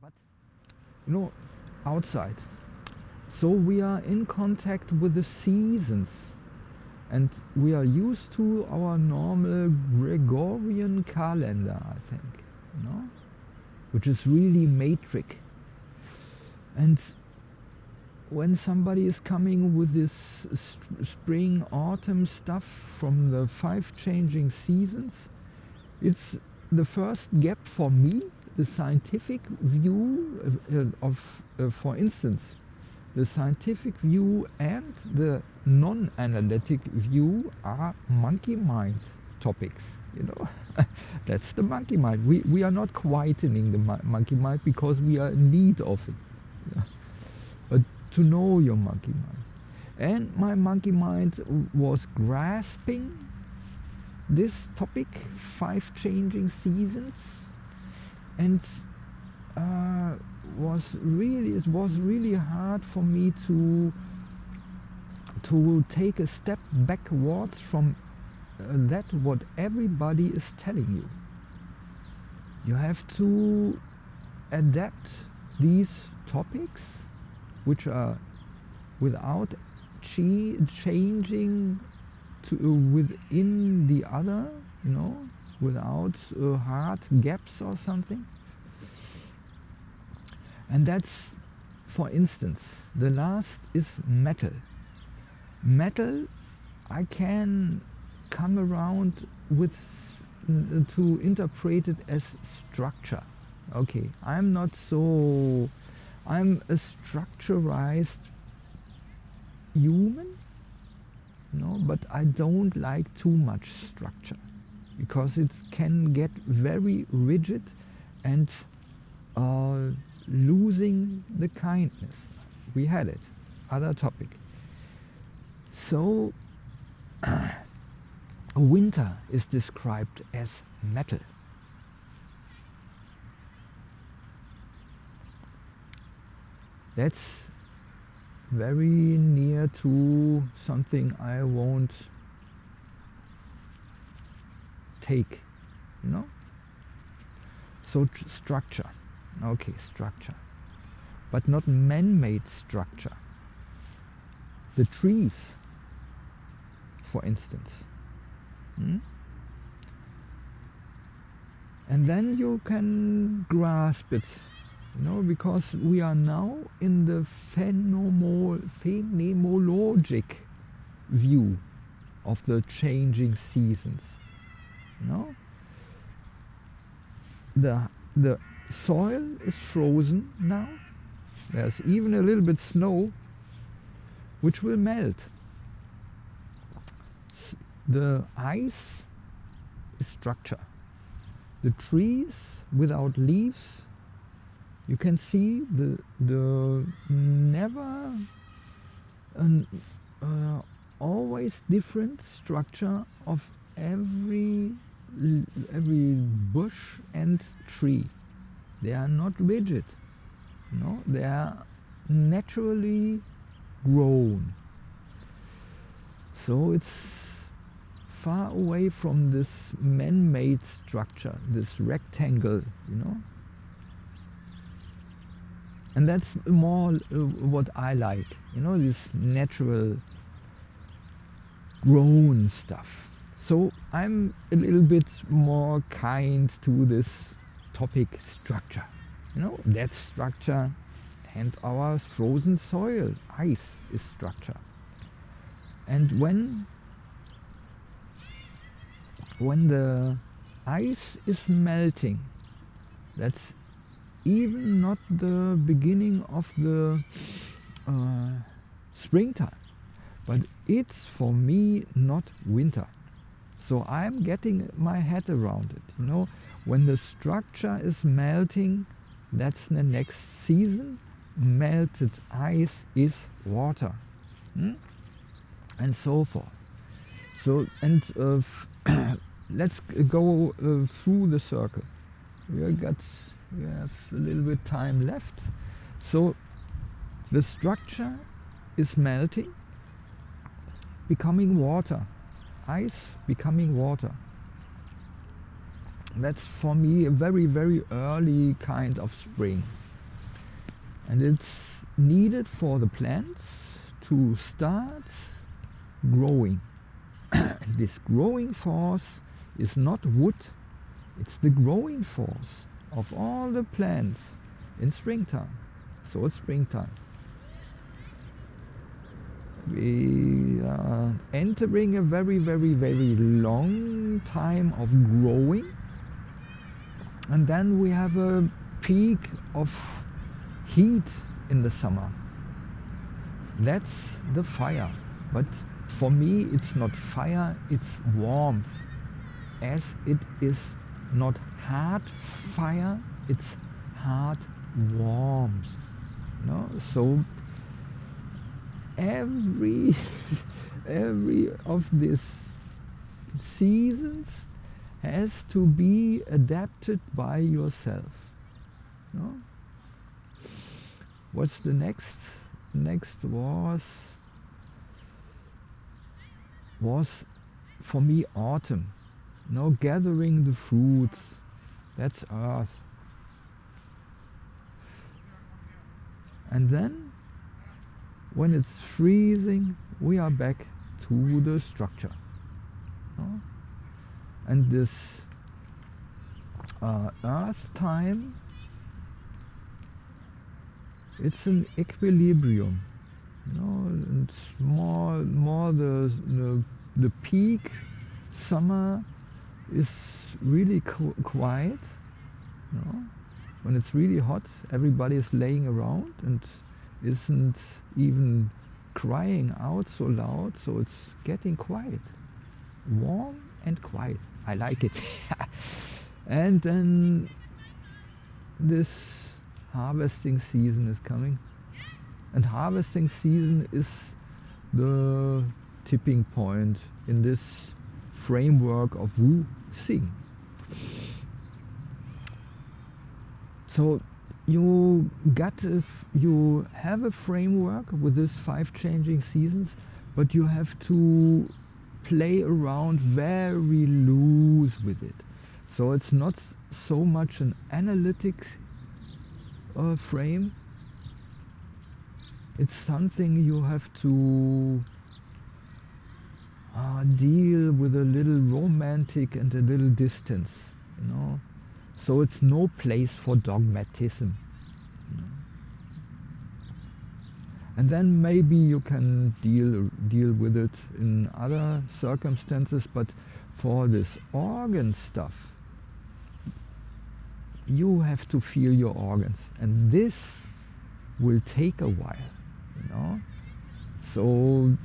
but you know outside. So we are in contact with the seasons. And we are used to our normal Gregorian calendar I think you know which is really matrix and when somebody is coming with this spring autumn stuff from the five changing seasons it's the first gap for me the scientific view uh, of, uh, for instance, the scientific view and the non-analytic view are monkey mind topics. You know, that's the monkey mind. We, we are not quietening the monkey mind because we are in need of it. To know your monkey mind. And my monkey mind was grasping this topic, five changing seasons, and uh, was really it was really hard for me to to take a step backwards from uh, that what everybody is telling you you have to adapt these topics which are without changing to uh, within the other you know without uh, hard gaps or something. And that's, for instance, the last is metal. Metal, I can come around with to interpret it as structure. Okay, I'm not so, I'm a structurized human, no, but I don't like too much structure because it can get very rigid and uh, losing the kindness. We had it, other topic. So a winter is described as metal. That's very near to something I won't take, you know? So structure, okay, structure, but not man-made structure. The trees, for instance. Hmm? And then you can grasp it, you know, because we are now in the phenomenologic view of the changing seasons. No, the the soil is frozen now. There's even a little bit snow which will melt. The ice is structure. The trees without leaves you can see the the never an uh, always different structure of every every bush and tree. They are not rigid. No, they are naturally grown. So it's far away from this man-made structure, this rectangle, you know. And that's more uh, what I like, you know, this natural grown stuff. So I'm a little bit more kind to this topic structure. You know, that structure and our frozen soil, ice is structure. And when when the ice is melting, that's even not the beginning of the uh, springtime, but it's for me not winter. So I'm getting my head around it, you know. When the structure is melting, that's the next season. Melted ice is water. Hmm? And so forth. So, and uh, let's go uh, through the circle. We got, we have a little bit time left. So the structure is melting, becoming water ice becoming water. That's for me a very, very early kind of spring. and it's needed for the plants to start growing. this growing force is not wood, it's the growing force of all the plants in springtime. So it's springtime. We are entering a very, very, very long time of growing. And then we have a peak of heat in the summer. That's the fire. But for me, it's not fire, it's warmth. As it is not hard fire, it's hard warmth. No? So every every of these seasons has to be adapted by yourself. No? What's the next? Next was was for me autumn. No gathering the fruits. That's earth. And then when it's freezing, we are back to the structure. No? And this uh, earth time, it's an equilibrium. You know, and more, more the, the, the peak summer is really qu quiet. You know? When it's really hot, everybody is laying around and isn't even crying out so loud, so it's getting quiet. Warm and quiet. I like it. and then this harvesting season is coming. And harvesting season is the tipping point in this framework of Wu Xing. So you got a, you have a framework with these five changing seasons, but you have to play around very loose with it. So it's not so much an analytic uh, frame. It's something you have to uh, deal with a little romantic and a little distance, you know. So it's no place for dogmatism. And then maybe you can deal, deal with it in other circumstances, but for this organ stuff, you have to feel your organs. And this will take a while, you know. So,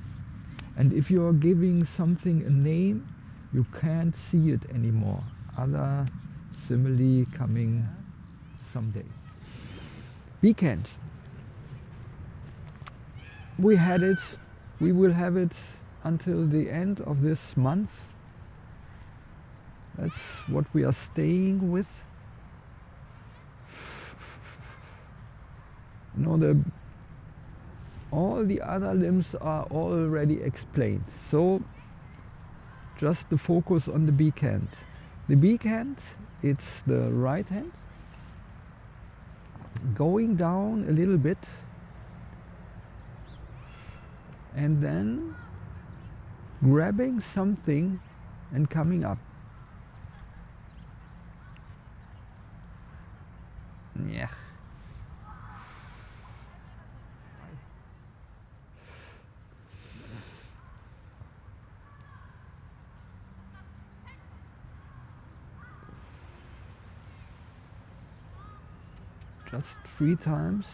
and if you are giving something a name, you can't see it anymore. Other simile coming someday. Weekend. We had it, we will have it until the end of this month. That's what we are staying with. You know, the, all the other limbs are already explained. So just the focus on the beak hand. The beak hand it's the right hand going down a little bit and then grabbing something and coming up. Yeah. Just three times.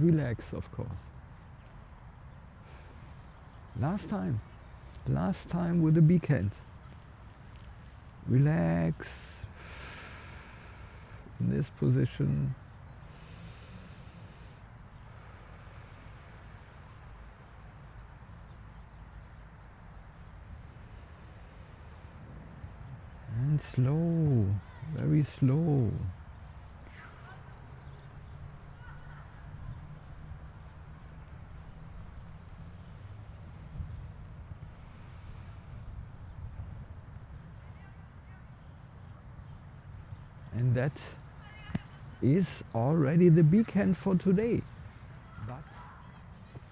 Relax, of course. Last time. Last time with the beak hand. Relax in this position. And slow, very slow. And that is already the beacon for today. But,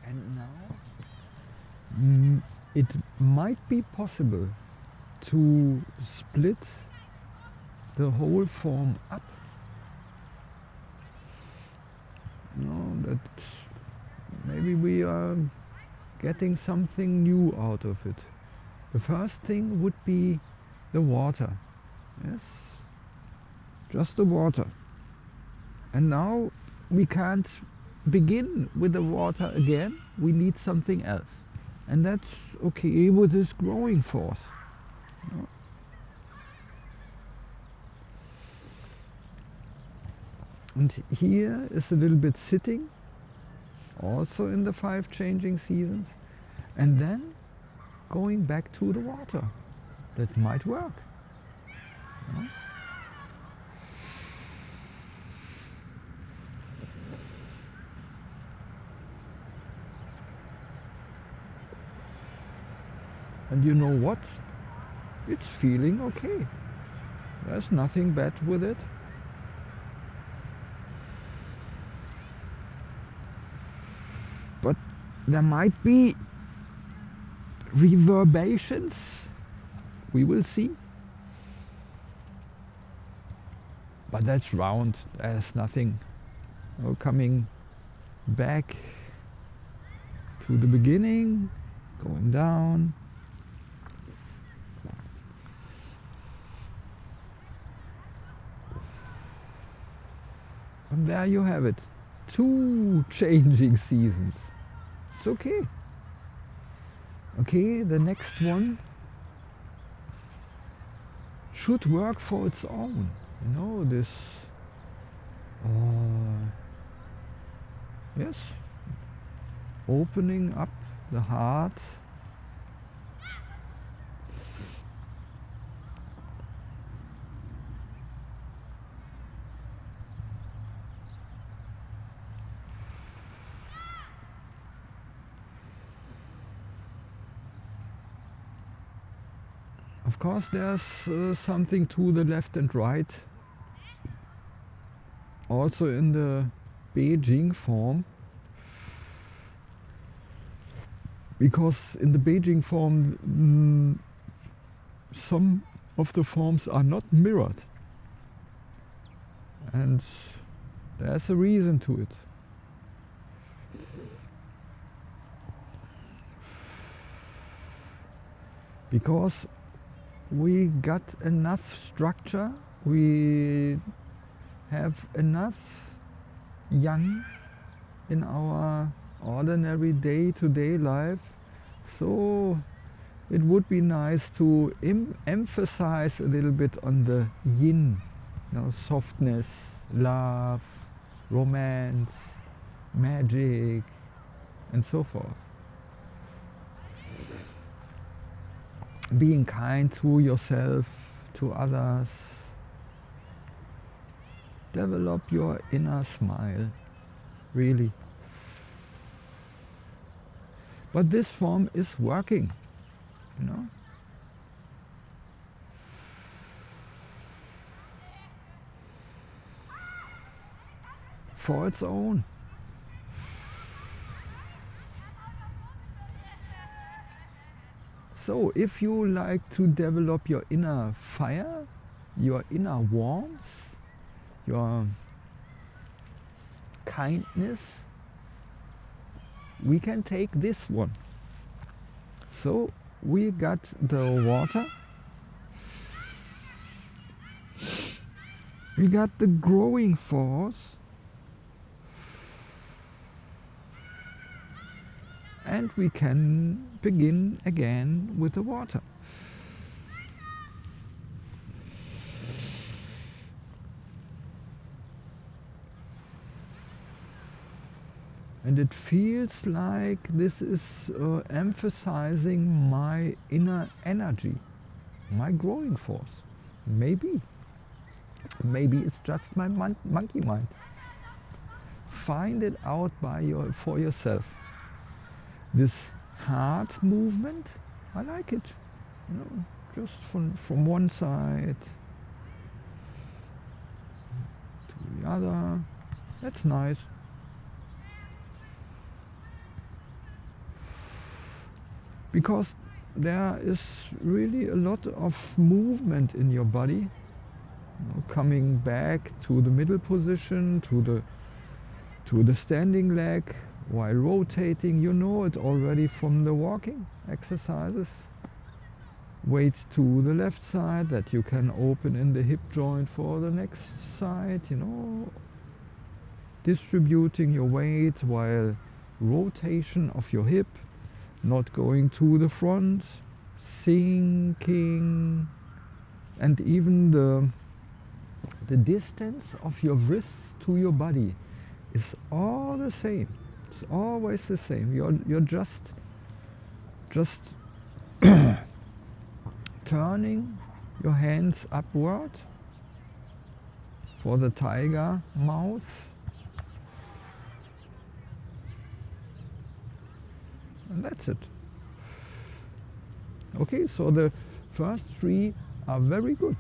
and now, mm, it might be possible to split the whole form up. Know, that maybe we are getting something new out of it. The first thing would be the water. Yes, just the water. And now we can't begin with the water again. We need something else. And that's okay with this growing force. And here is a little bit sitting, also in the five changing seasons, and then going back to the water. That might work. And you know what? It's feeling okay. There's nothing bad with it. But there might be reverberations. We will see. But that's round. There's nothing no coming back to the beginning, going down. There you have it. Two changing seasons. It's okay. Okay, the next one should work for its own. You know, this, uh, yes, opening up the heart Of course there's uh, something to the left and right. Also in the Beijing form. Because in the Beijing form mm, some of the forms are not mirrored. And there's a reason to it. Because we got enough structure, we have enough yang in our ordinary day-to-day -day life. So it would be nice to em emphasize a little bit on the yin, you know, softness, love, romance, magic, and so forth. Being kind to yourself, to others. Develop your inner smile, really. But this form is working, you know. For its own. So if you like to develop your inner fire, your inner warmth, your kindness, we can take this one. So we got the water, we got the growing force, and we can begin again with the water. And it feels like this is uh, emphasizing my inner energy, my growing force. Maybe. Maybe it's just my mon monkey mind. Find it out by your, for yourself this heart movement, I like it. You know, just from, from one side to the other. That's nice. Because there is really a lot of movement in your body. You know, coming back to the middle position, to the to the standing leg, while rotating. You know it already from the walking exercises. Weight to the left side that you can open in the hip joint for the next side, you know. Distributing your weight while rotation of your hip, not going to the front, sinking, and even the, the distance of your wrists to your body is all the same. It's always the same. You're, you're just, just turning your hands upward for the tiger mouth. And that's it. Okay, so the first three are very good.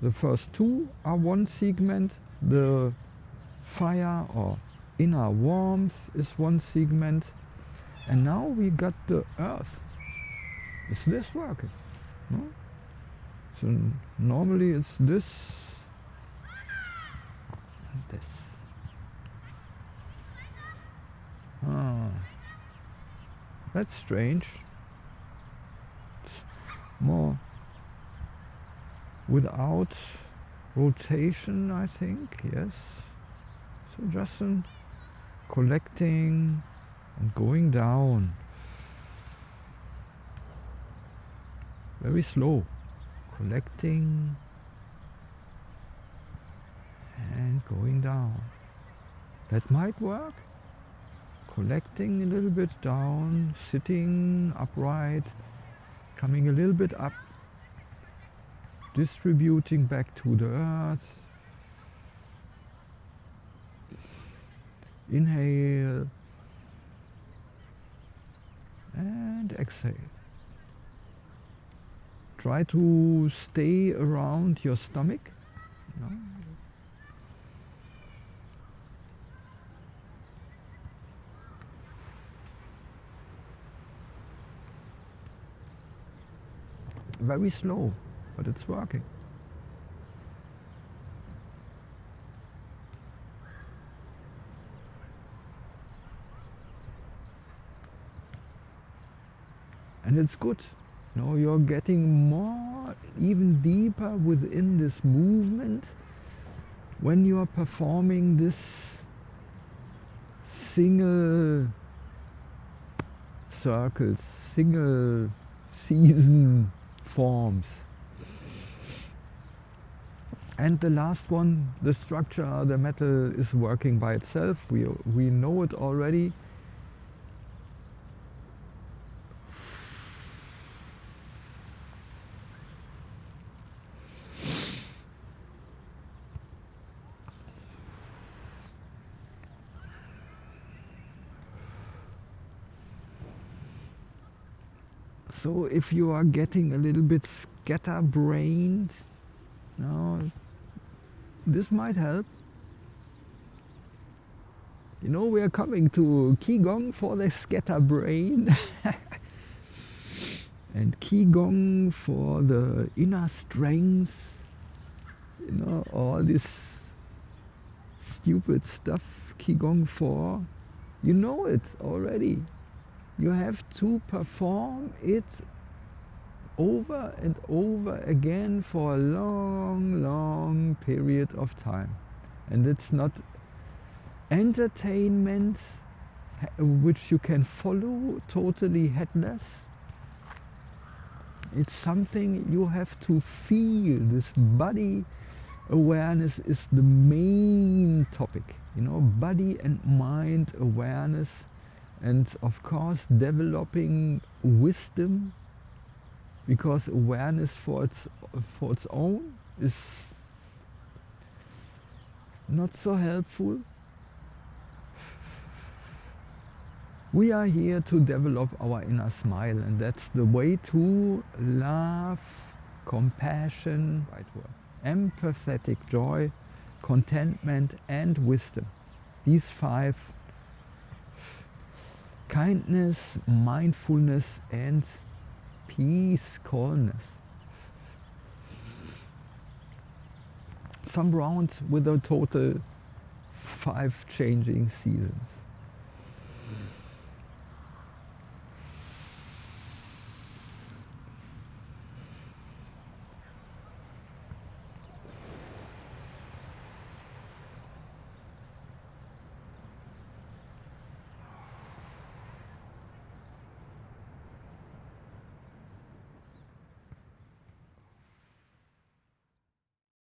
The first two are one segment, the fire or inner warmth is one segment. And now we got the earth. Is this working? No? So normally it's this and this. Ah, that's strange. It's more without rotation, I think, yes. So just an collecting and going down. Very slow. Collecting and going down. That might work. Collecting a little bit down, sitting upright, coming a little bit up, distributing back to the earth, Inhale and exhale. Try to stay around your stomach. Know. Very slow, but it's working. And it's good. You know, you're getting more, even deeper within this movement when you are performing this single circles, single season forms. And the last one, the structure, the metal is working by itself. We, we know it already. So if you are getting a little bit scatterbrained, no, this might help. You know, we are coming to Qigong for the scatterbrain. and Qigong for the inner strength. You know, all this stupid stuff Qigong for. You know it already you have to perform it over and over again for a long, long period of time. And it's not entertainment which you can follow totally headless. It's something you have to feel. This body awareness is the main topic. You know, body and mind awareness and of course developing wisdom because awareness for its for its own is not so helpful we are here to develop our inner smile and that's the way to love compassion right word empathetic joy contentment and wisdom. These five kindness, mindfulness and peace, calmness. Some round with a total five changing seasons.